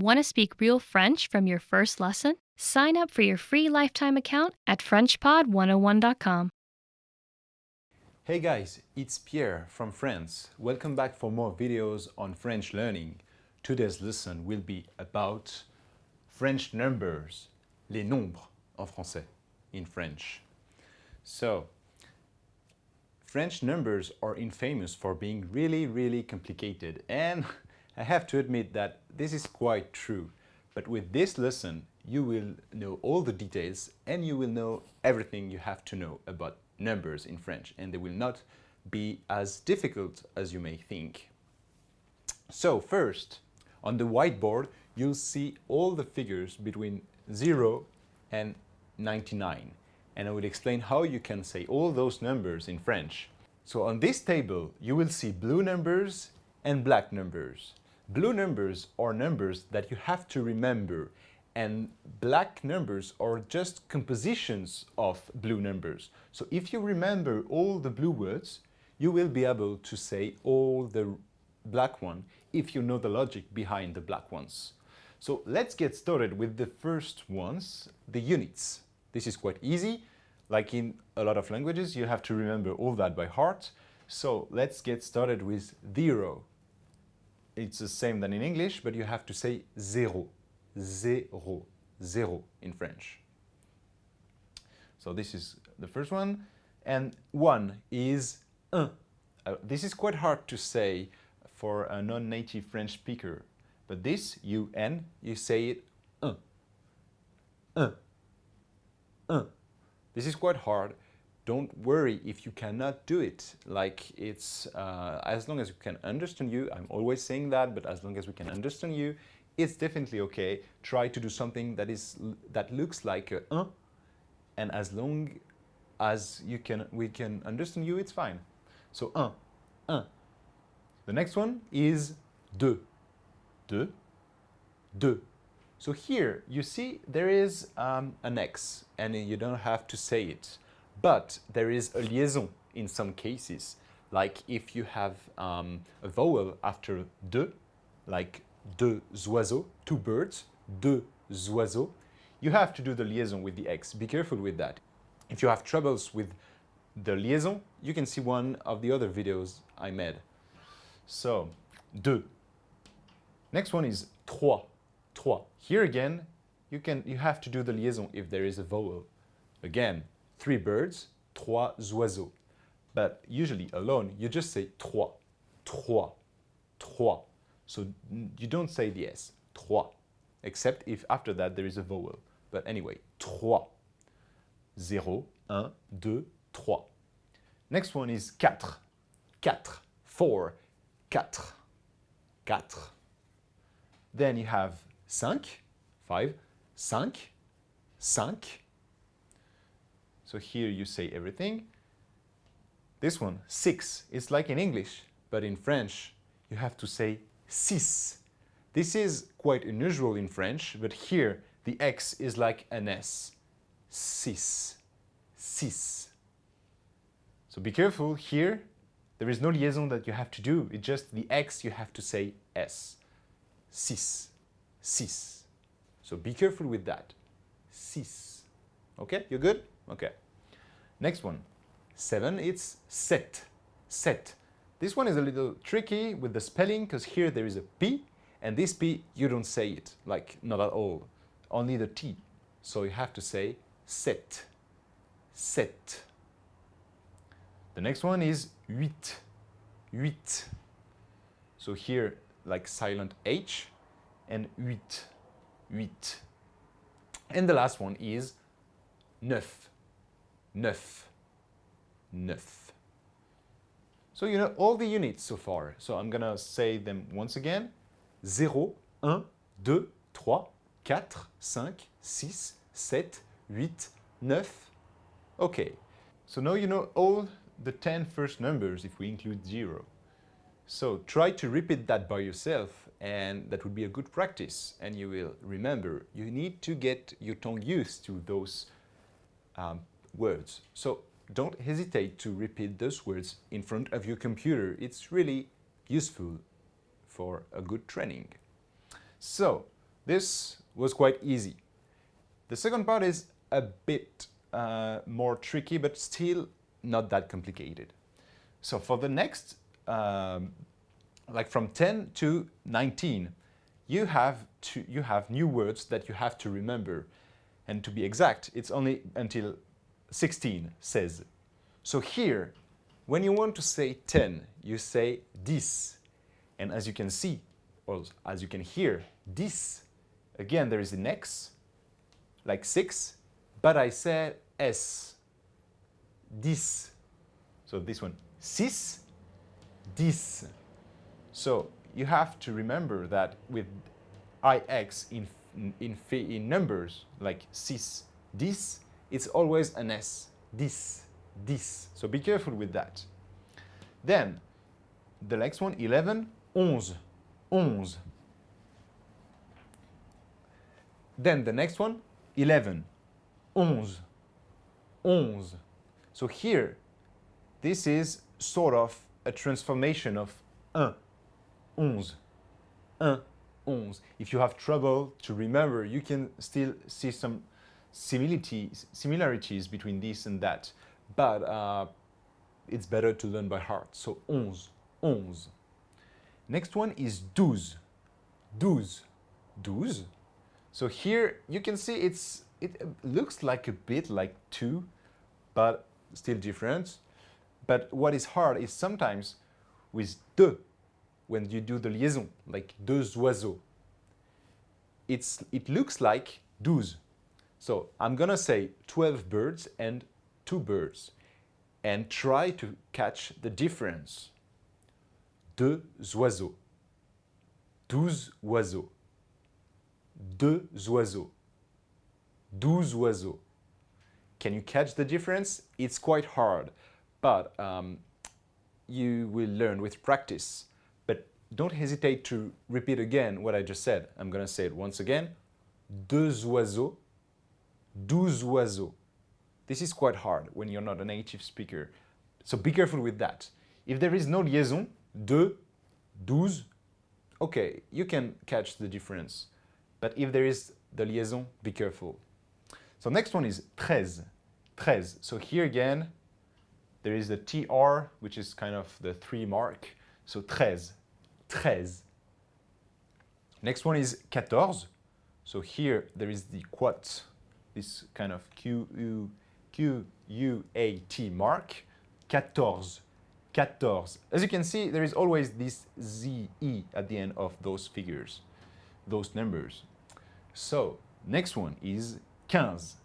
Want to speak real French from your first lesson? Sign up for your free lifetime account at FrenchPod101.com. Hey guys, it's Pierre from France. Welcome back for more videos on French learning. Today's lesson will be about French numbers, les nombres en français, in French. So, French numbers are infamous for being really, really complicated and I have to admit that this is quite true. But with this lesson, you will know all the details and you will know everything you have to know about numbers in French and they will not be as difficult as you may think. So first, on the whiteboard, you'll see all the figures between 0 and 99 and I will explain how you can say all those numbers in French. So on this table, you will see blue numbers and black numbers. Blue numbers are numbers that you have to remember and black numbers are just compositions of blue numbers. So if you remember all the blue words, you will be able to say all the black one if you know the logic behind the black ones. So let's get started with the first ones, the units. This is quite easy. Like in a lot of languages, you have to remember all that by heart. So let's get started with zero. It's the same than in English, but you have to say zéro, zéro, zéro in French. So this is the first one. And one is un. Uh, this is quite hard to say for a non-native French speaker. But this, un, you say it un. Un. Un. This is quite hard. Don't worry if you cannot do it. Like it's, uh, as long as we can understand you, I'm always saying that, but as long as we can understand you, it's definitely okay. Try to do something that is that looks like a un, and as long as you can, we can understand you, it's fine. So un, un. The next one is deux, deux, deux. So here you see there is um, an X and you don't have to say it. But there is a liaison in some cases. Like if you have um, a vowel after de, like deux oiseaux, two birds, deux oiseaux, you have to do the liaison with the X. Be careful with that. If you have troubles with the liaison, you can see one of the other videos I made. So, deux. Next one is trois trois. Here again, you, can, you have to do the liaison if there is a vowel. Again, three birds, trois oiseaux. But usually alone, you just say trois, trois, trois. So you don't say the S, trois, except if after that there is a vowel. But anyway, trois. Zéro, un, deux, trois. Next one is quatre. Quatre. Four. Quatre. Quatre. Then you have cinq, five, cinq, cinq. So here you say everything. This one, six, it's like in English, but in French you have to say six. This is quite unusual in French, but here the X is like an S. Six, six. So be careful, here there is no liaison that you have to do, it's just the X you have to say S. Six six. So be careful with that. Six. Okay, you're good? Okay. Next one. Seven, it's set. Set. This one is a little tricky with the spelling because here there is a P and this P, you don't say it, like not at all, only the T. So you have to say set, set. The next one is huit, huit. So here, like silent H, and huit, huit. And the last one is neuf, neuf, neuf. So you know all the units so far. So I'm gonna say them once again. 0, 1, 2, 3, 4, 5, 6, 7, 8, 9. Okay, so now you know all the 10 first numbers if we include 0. So try to repeat that by yourself and that would be a good practice and you will remember you need to get your tongue used to those um, words so don't hesitate to repeat those words in front of your computer it's really useful for a good training so This was quite easy. The second part is a bit uh, more tricky, but still not that complicated. So for the next, um, like from 10 to 19, you have, to, you have new words that you have to remember. And to be exact, it's only until 16 says. So here, when you want to say 10, you say this. And as you can see, or as you can hear, this, again, there is an X, like 6, but I said S. This. So this one, sis, this. So you have to remember that with ix in, in, in numbers, like cis, this, it's always an S. This, this. So be careful with that. Then, the next one, 11, 11, 11. Then the next one, 11, 11, 11. So here, this is sort of a transformation of un, onze, un, onze. If you have trouble to remember, you can still see some similarities, similarities between this and that, but uh, it's better to learn by heart. So onze, onze. Next one is douze, douze, douze. So here you can see it's it looks like a bit like two, but still different. But what is hard is sometimes with de, when you do the liaison, like deux oiseaux, it's, it looks like douze. So I'm gonna say 12 birds and two birds and try to catch the difference. Deux oiseaux, douze oiseaux deux oiseaux, douze oiseaux. Can you catch the difference? It's quite hard, but um, you will learn with practice. But don't hesitate to repeat again what I just said. I'm going to say it once again. Deux oiseaux, douze oiseaux. This is quite hard when you're not a native speaker. So be careful with that. If there is no liaison, deux, douze, okay, you can catch the difference. But if there is the liaison, be careful. So next one is treize, treize. So here again, there is the TR, which is kind of the three mark. So treize, treize. Next one is quatorze. So here there is the quat, this kind of Q, U, Q, U, A, T mark. Quatorze, quatorze. As you can see, there is always this Z, E at the end of those figures those numbers. So next one is quinze,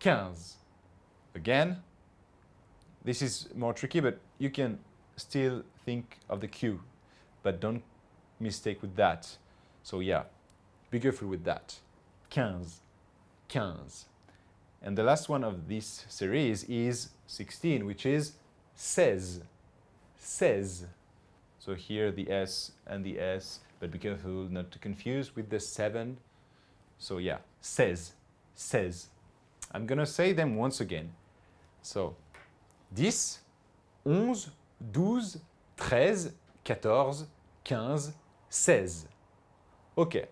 quinze. Again, this is more tricky, but you can still think of the Q, but don't mistake with that. So yeah, be careful with that. Quinze, quinze. And the last one of this series is 16, which is seize, seize. So here the S and the S but be careful not to confuse with the seven. So yeah, says, says. I'm gonna say them once again. So, 10, 11, 12, 13, 14, 15, 16. Okay,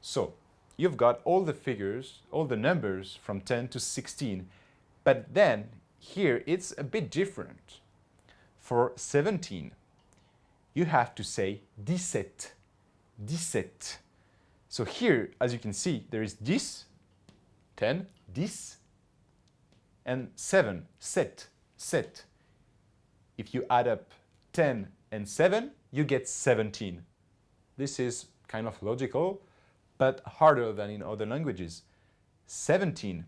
so you've got all the figures, all the numbers from 10 to 16, but then here it's a bit different. For 17, you have to say 17. 17. So here, as you can see, there is this, 10, this, and 7, set, set. If you add up 10 and 7, you get 17. This is kind of logical, but harder than in other languages. 17,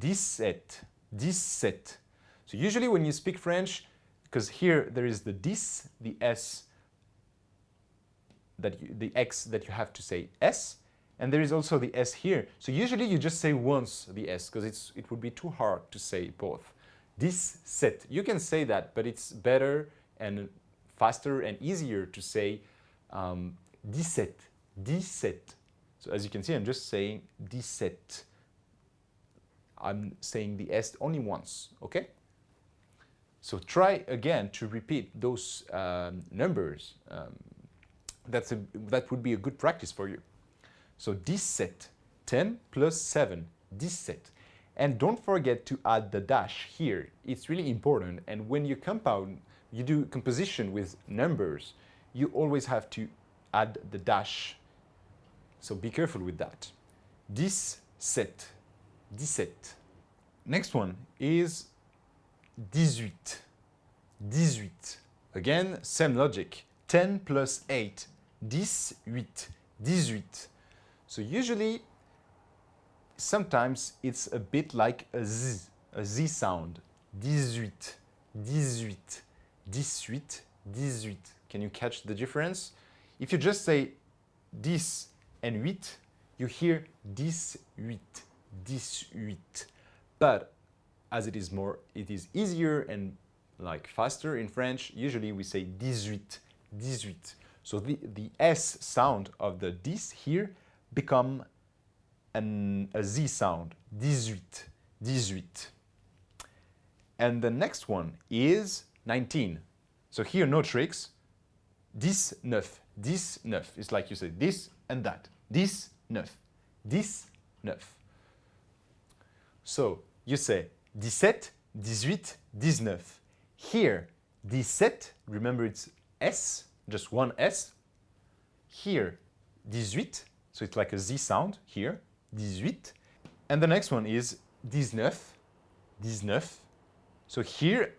17, 17. So usually when you speak French, because here there is the dis, the s, that you, the x that you have to say s, and there is also the s here. So usually you just say once the s, because it's it would be too hard to say both. This set, you can say that, but it's better and faster and easier to say um, 17, 17. So as you can see, I'm just saying 17. I'm saying the S only once, okay? So try again to repeat those um, numbers um, that's a, that would be a good practice for you. So 17, 10 plus 7, 17. And don't forget to add the dash here. It's really important. And when you compound, you do composition with numbers, you always have to add the dash. So be careful with that. 17, 17. Next one is 18, 18. Again, same logic. 10 plus 8, 18, 18. So usually, sometimes it's a bit like a Z, a Z sound. 18, 18, 18, 18. Can you catch the difference? If you just say 10 and 8, you hear 18, 18. But as it is more, it is easier and like faster in French, usually we say 18, 18. So the, the S sound of the 10 here become an, a Z sound, 18, 18. And the next one is 19. So here, no tricks. 19, 19. It's like you say this and that. 19, 19. So you say 17, 18, 19. Here, 17, remember it's S, just one S. Here, 18, so it's like a Z sound here, 18. And the next one is 19, 19. So here,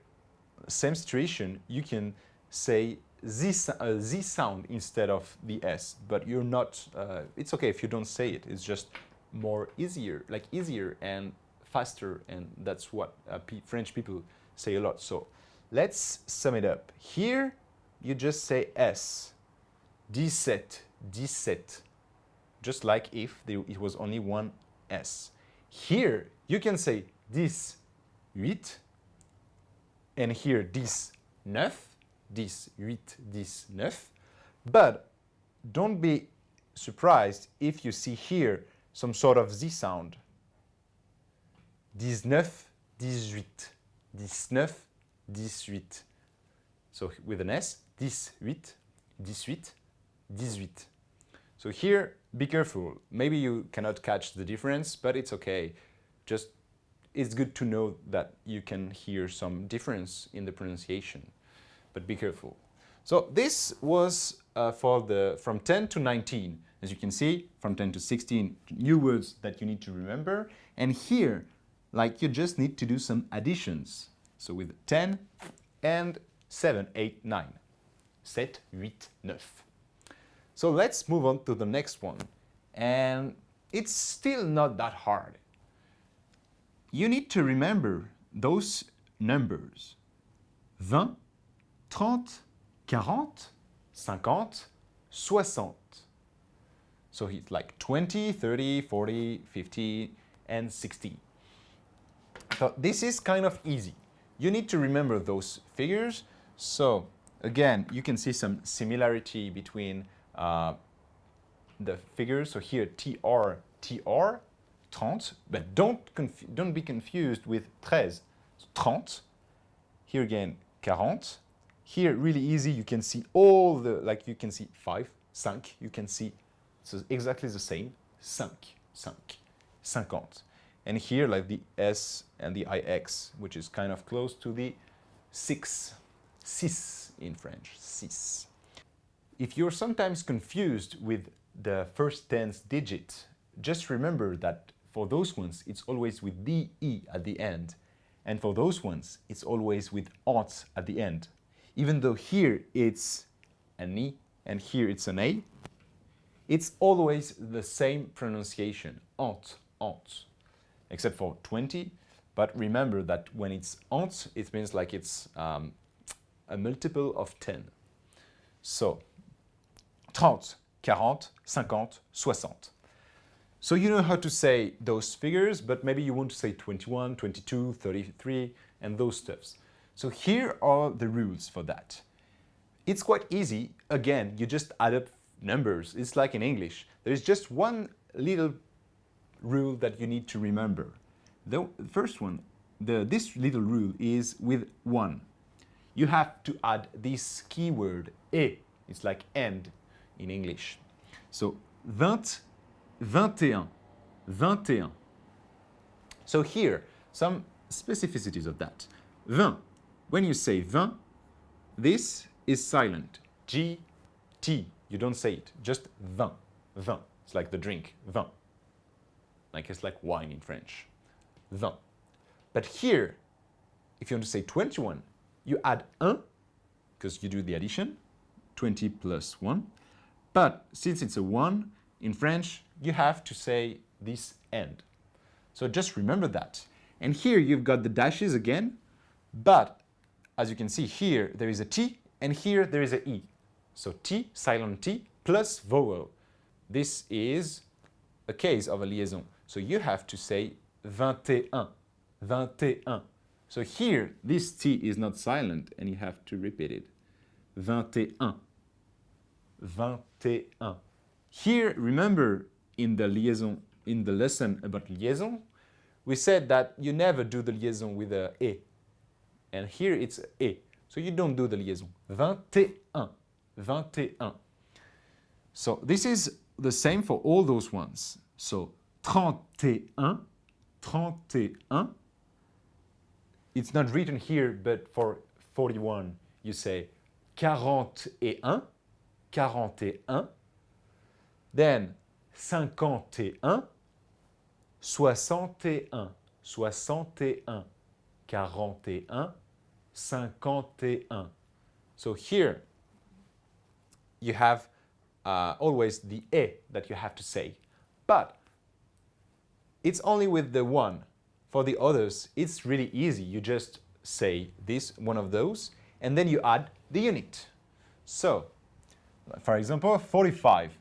same situation, you can say Z, uh, Z sound instead of the S, but you're not, uh, it's okay if you don't say it, it's just more easier, like easier and faster, and that's what uh, French people say a lot. So let's sum it up. Here, you just say S, dix-sept, dix-sept, just like if it was only one S. Here, you can say dix, huit, and here, dix, neuf, 10, 8, 10, 9. But don't be surprised if you see here some sort of Z sound. 19, 18, 19, 18. So with an S, 18, 18, 18. So here, be careful. Maybe you cannot catch the difference, but it's okay. Just it's good to know that you can hear some difference in the pronunciation but be careful. So this was uh, for the from 10 to 19. As you can see, from 10 to 16, new words that you need to remember. And here, like you just need to do some additions. So with 10 and 7, 8, 9. 7, 8, 9. So let's move on to the next one. And it's still not that hard. You need to remember those numbers. 20, 30, 40, 50, 60. So it's like 20, 30, 40, 50, and 60. So this is kind of easy. You need to remember those figures. So again, you can see some similarity between uh, the figures. So here, TR, TR, 30, but don't, don't be confused with 13. So 30, here again, 40. Here, really easy, you can see all the, like you can see 5, 5, you can see, so exactly the same, 5, 5, 50. And here, like the S and the IX, which is kind of close to the 6, 6 in French, 6. If you're sometimes confused with the first tense digit, just remember that for those ones, it's always with DE at the end. And for those ones, it's always with ot at the end. Even though here it's an E and here it's an A, it's always the same pronunciation, ot, ot, except for 20. But remember that when it's ot, it means like it's um, a multiple of 10. So 30, 40, 50, 60. So you know how to say those figures, but maybe you want to say 21, 22, 33, and those stuffs. So here are the rules for that. It's quite easy. Again, you just add up numbers. It's like in English. There is just one little rule that you need to remember. The first one, the, this little rule is with one. You have to add this keyword, et. It's like and in English. So 20, 21. 21. So here, some specificities of that. 20. When you say 20, this is silent. G, T. You don't say it. Just 20. 20. It's like the drink. 20. Like it's like wine in French. 20. But here, if you want to say 21, you add 1, because you do the addition, 20 plus 1. But since it's a 1, in French, you have to say this end. So just remember that. And here you've got the dashes again, but as you can see here, there is a T, and here there is a E. So T, silent T, plus vowel. This is a case of a liaison. So you have to say 21, 21. So here, this T is not silent, and you have to repeat it. 21, 21. Here, remember, in the liaison, in the lesson about liaison, we said that you never do the liaison with a E. And here it's E. So you don't do the liaison. 21. 21. So this is the same for all those ones. So 31, 31. It's not written here, but for 41, you say 41, 41. Then 51, 61, 61, 41, 51. So here you have uh, always the E that you have to say. But it's only with the one. For the others, it's really easy. You just say this, one of those, and then you add the unit. So, for example, 45,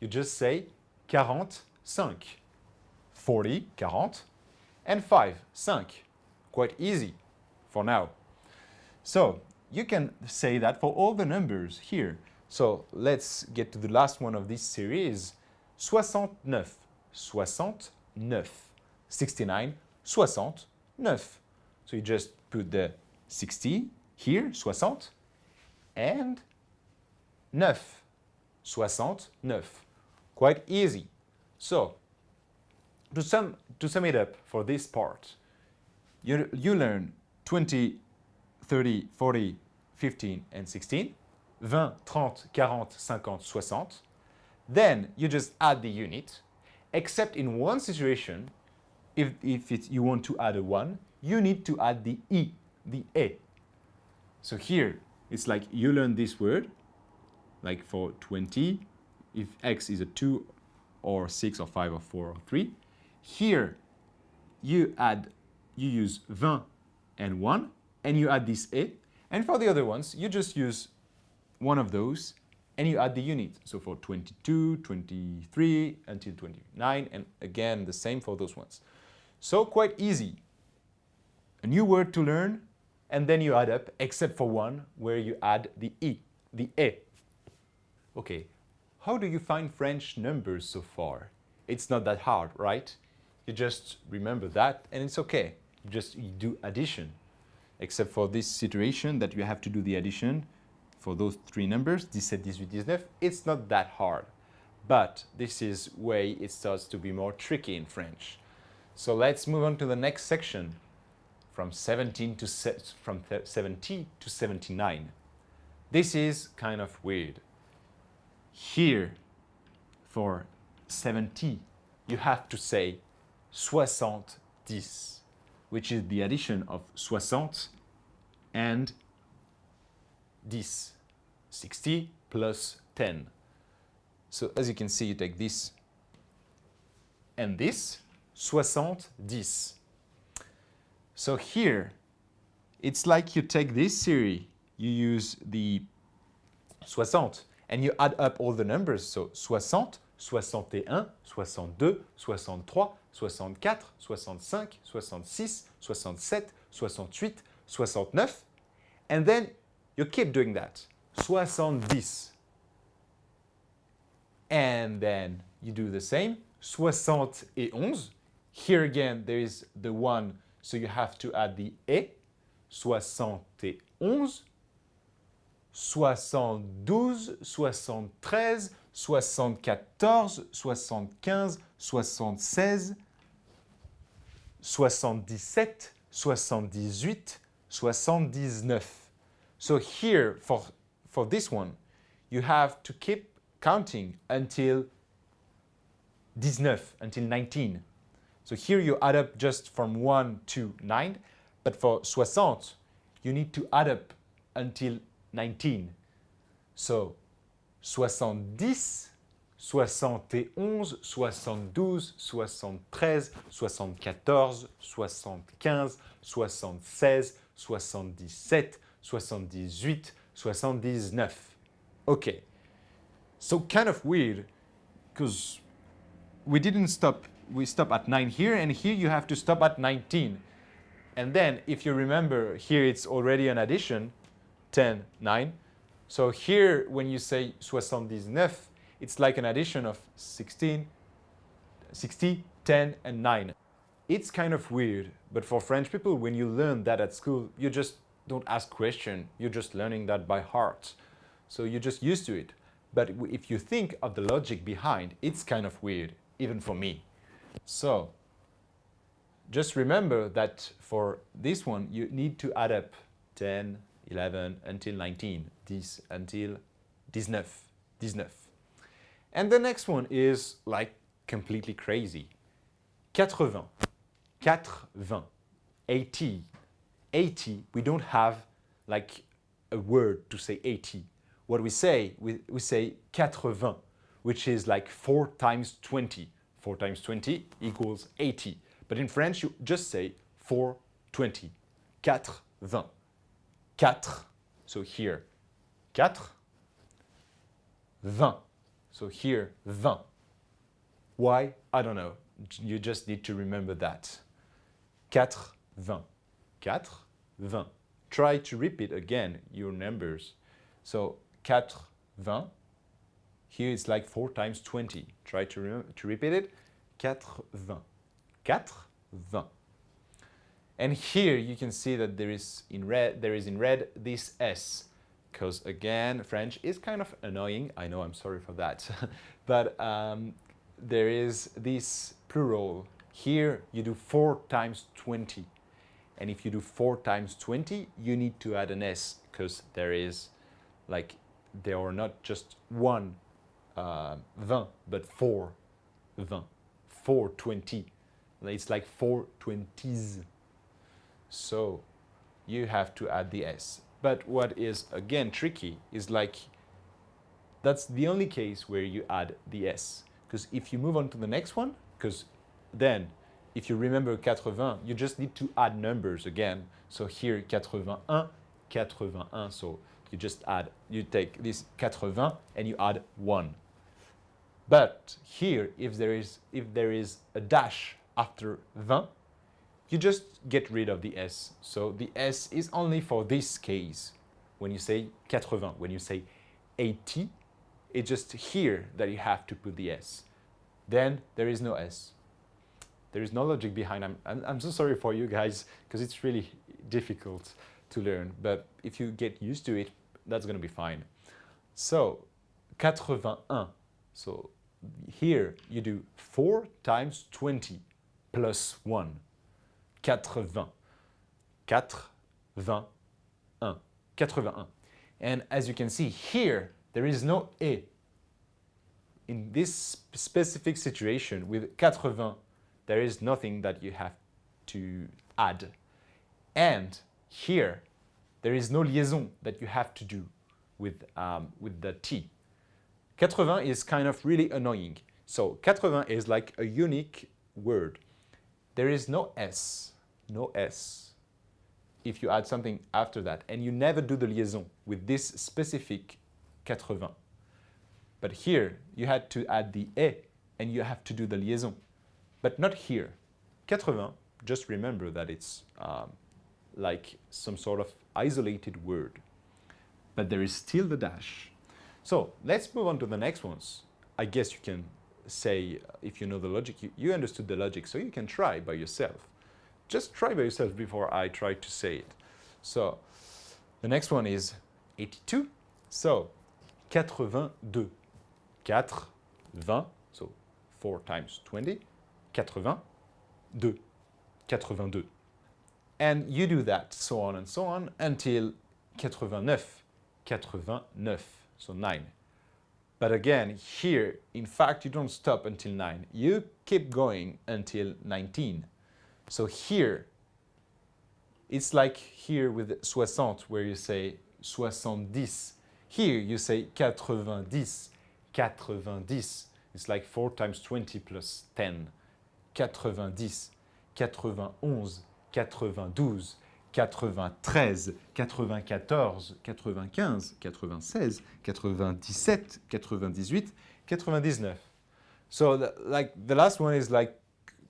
you just say 45. 40, 40, and 5, 5. Quite easy for now. So you can say that for all the numbers here. So let's get to the last one of this series. 69, 69, 69, 69. So you just put the 60 here, 60, and 9, 69. Quite easy. So to sum, to sum it up for this part, you, you learn 20, 30, 40, 15, and 16, 20, 30, 40, 50, 60. Then you just add the unit, except in one situation, if, if you want to add a 1, you need to add the E, the E. So here, it's like you learn this word, like for 20, if x is a 2 or 6 or 5 or 4 or 3, here, you add, you use 20 and 1, and you add this A. And for the other ones, you just use one of those, and you add the unit. So for 22, 23, until 29, and again, the same for those ones. So quite easy. A new word to learn, and then you add up, except for one, where you add the E, the E. Okay, how do you find French numbers so far? It's not that hard, right? You just remember that and it's okay. You just you do addition. Except for this situation that you have to do the addition for those three numbers, 17, 18, 19, it's not that hard. But this is way it starts to be more tricky in French. So let's move on to the next section from 17 to from 70 to 79. This is kind of weird. Here, for 70, you have to say soixante-dix, which is the addition of soixante and dix, 60 plus 10. So as you can see, you take this and this, soixante-dix. So here, it's like you take this series, you use the soixante, and you add up all the numbers. So soixante, soixante-et-un, soixante-deux, soixante-trois, 64, 65, 66, 67, 68, 69. And then you keep doing that. 70. And then you do the same. 71. Here again, there is the one, so you have to add the E. 71. 72, 73, 74, 75, soixante-seize, soixante-dix-sept, soixante-dix-huit, soixante-dix-neuf. So here, for, for this one, you have to keep counting until 19, until 19. So here you add up just from 1 to 9, but for 60, you need to add up until 19. So 70, 71, 72, 73, 74, 75, 76, 77, 78, 79. Okay, so kind of weird because we didn't stop, we stop at 9 here and here you have to stop at 19. And then if you remember here it's already an addition, 10, 9. So here when you say 79, it's like an addition of 16, 60, 10 and 9. It's kind of weird, but for French people, when you learn that at school, you just don't ask question, you're just learning that by heart. So you're just used to it. But if you think of the logic behind, it's kind of weird, even for me. So just remember that for this one, you need to add up 10, 11 until 19, this until 19, 19. And the next one is like completely crazy. 80, 80, 80, 80, we don't have like a word to say 80 what we say, we, we say 80, which is like 4 times 20. 4 times 20 equals 80. But in French, you just say 420. 80. 4. So here, 4. 20. So here, 20. Why? I don't know. You just need to remember that. 4, 20. 4, 20. Try to repeat again your numbers. So 4, 20. Here it's like 4 times 20. Try to, to repeat it. 4, 20. 4, 20. And here you can see that there is in red, there is in red this S. Because again, French is kind of annoying. I know, I'm sorry for that. but um, there is this plural. Here you do 4 times 20. And if you do 4 times 20, you need to add an S because there is like there are not just one uh, 20, but four 20, four 20. It's like four 20s. So you have to add the S. But what is again tricky is like, that's the only case where you add the S. Because if you move on to the next one, because then if you remember 80, you just need to add numbers again. So here 81, 81, so you just add, you take this 80 and you add 1. But here, if there is, if there is a dash after 20, you just get rid of the S. So the S is only for this case. When you say 80, when you say 80, it's just here that you have to put the S. Then there is no S. There is no logic behind. I'm, I'm, I'm so sorry for you guys because it's really difficult to learn. But if you get used to it, that's going to be fine. So 81. So here you do 4 times 20 plus 1. 80. 81. 81. And as you can see here, there is no E. In this specific situation with 80, there is nothing that you have to add. And here, there is no liaison that you have to do with, um, with the T. 80 is kind of really annoying. So 80 is like a unique word. There is no S, no S if you add something after that and you never do the liaison with this specific 80. But here you had to add the E and you have to do the liaison, but not here. 80, just remember that it's um, like some sort of isolated word. But there is still the dash. So let's move on to the next ones. I guess you can say, if you know the logic, you, you understood the logic, so you can try by yourself. Just try by yourself before I try to say it. So the next one is 82. So 82. 4, 20, so 4 times 20, 82, 82. And you do that, so on and so on, until 89, 89, so 9. But again, here, in fact, you don't stop until 9. You keep going until 19. So here, it's like here with soixante, where you say soixante-dix. Here you say quatre-vingt-dix, quatre-vingt-dix. It's like 4 times 20 plus 10. Quatre-vingt-dix, quatre-vingt-onze, quatre-vingt-douze, quatre-vingt-treize, quatre-vingt-quatorze, quatre-vingt-quinze, quatre-vingt-seize, quatre-vingt-dix-sept, quatre-vingt-dix-huit, quatre-vingt-dix-neuf. So the, like the last one is like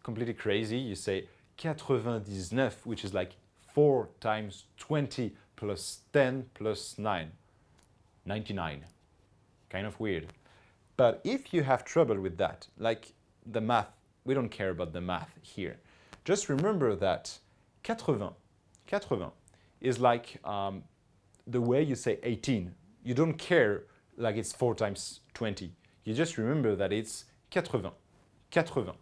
completely crazy. You say 99, which is like 4 times 20 plus 10 plus 9. 99. Kind of weird. But if you have trouble with that, like the math, we don't care about the math here. Just remember that 80, 80 is like um, the way you say 18. You don't care like it's 4 times 20. You just remember that it's 80, 80.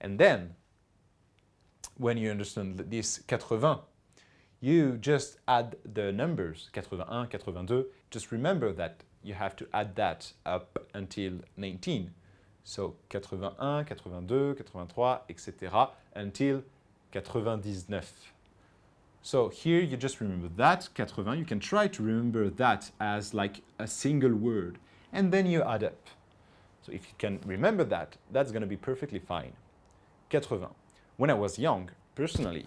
And then when you understand this 80, you just add the numbers, 81, 82. Just remember that you have to add that up until 19. So 81, 82, 83, etc. until 99. So here you just remember that, 80, you can try to remember that as like a single word and then you add up. So if you can remember that, that's going to be perfectly fine. 80. When I was young, personally,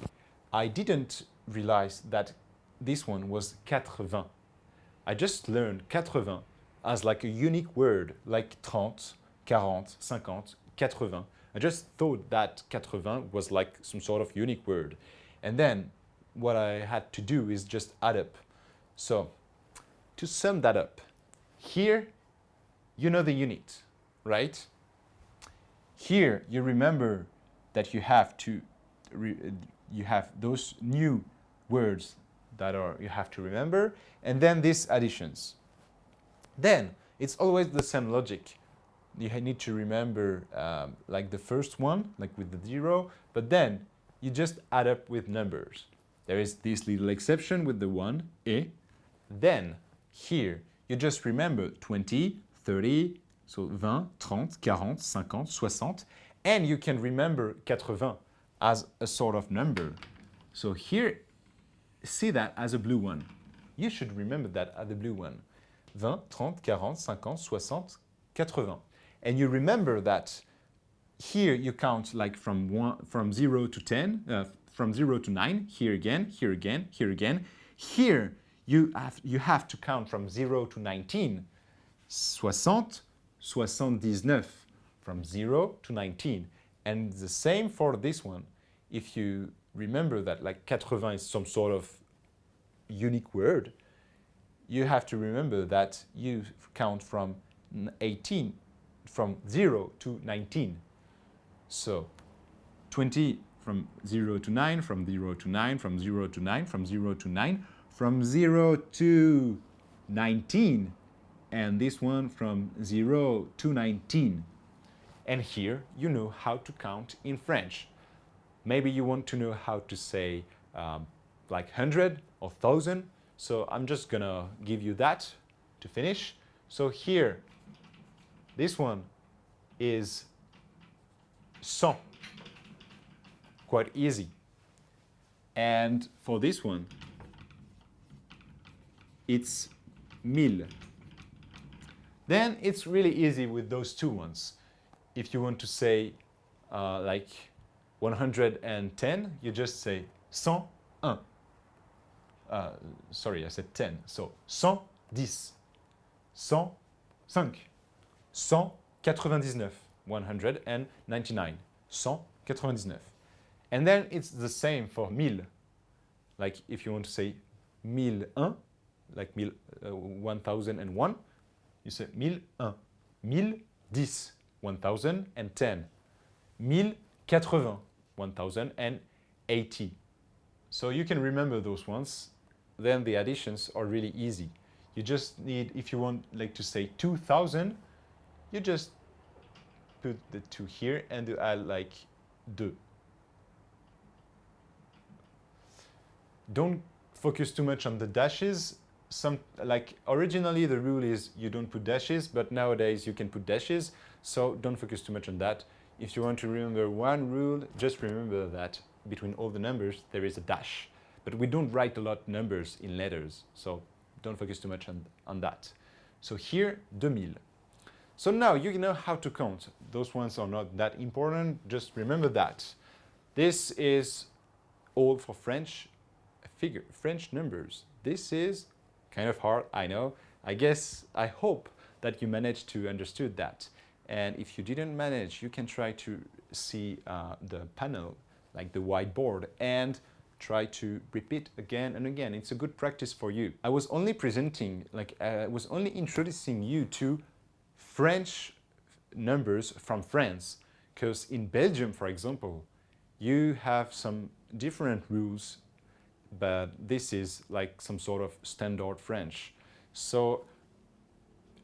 I didn't realize that this one was 80. I just learned 80 as like a unique word, like 30, 40, 50, 80. I just thought that 80 was like some sort of unique word. And then what I had to do is just add up. So to sum that up, here you know the unit, right? Here you remember that you have to you have those new words that are you have to remember and then these additions then it's always the same logic you need to remember um, like the first one like with the zero but then you just add up with numbers there is this little exception with the one e then here you just remember 20 30 so 20 30 40 50 60 and you can remember 80 as a sort of number. So here, see that as a blue one. You should remember that as the blue one. 20, 30, 40, 50, 60, 80. And you remember that here you count like from, one, from 0 to 10, uh, from 0 to 9, here again, here again, here again. Here you have, you have to count from 0 to 19. 60, 79, from 0 to 19. And the same for this one. If you remember that like 80 is some sort of unique word, you have to remember that you count from 18, from 0 to 19. So 20 from 0 to 9, from 0 to 9, from 0 to 9, from 0 to 9, from 0 to 19, and this one from 0 to 19. And here you know how to count in French. Maybe you want to know how to say um, like 100 or 1000. So I'm just gonna give you that to finish. So here, this one is 100. Quite easy. And for this one, it's 1000. Then it's really easy with those two ones if you want to say uh, like 110, you just say 101. Uh, sorry, I said 10. So 110, 105, 199, 199, 199. And then it's the same for 1000. Like if you want to say 1001, like mille, uh, 1001, you say 1001, 1010, 1010, 1080, 1080. So you can remember those ones. Then the additions are really easy. You just need, if you want like to say 2000, you just put the two here and add like deux. Don't focus too much on the dashes. Some like originally the rule is you don't put dashes, but nowadays you can put dashes. So don't focus too much on that. If you want to remember one rule, just remember that between all the numbers there is a dash. But we don't write a lot numbers in letters, so don't focus too much on, on that. So here, 2000. So now you know how to count. Those ones are not that important, just remember that. This is all for French figure, French numbers. This is kind of hard, I know. I guess, I hope that you managed to understood that. And if you didn't manage, you can try to see uh, the panel, like the whiteboard, and try to repeat again and again. It's a good practice for you. I was only presenting, like uh, I was only introducing you to French numbers from France, because in Belgium, for example, you have some different rules but this is like some sort of standard French. So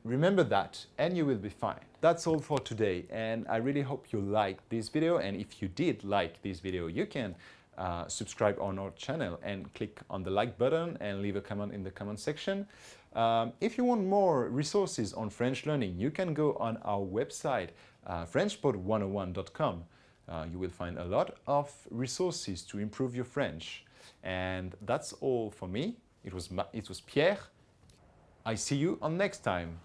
remember that and you will be fine. That's all for today and I really hope you liked this video and if you did like this video you can uh, subscribe on our channel and click on the like button and leave a comment in the comment section. Um, if you want more resources on French learning you can go on our website uh, frenchpod101.com. Uh, you will find a lot of resources to improve your French. And that's all for me. It was, it was Pierre. I see you on next time.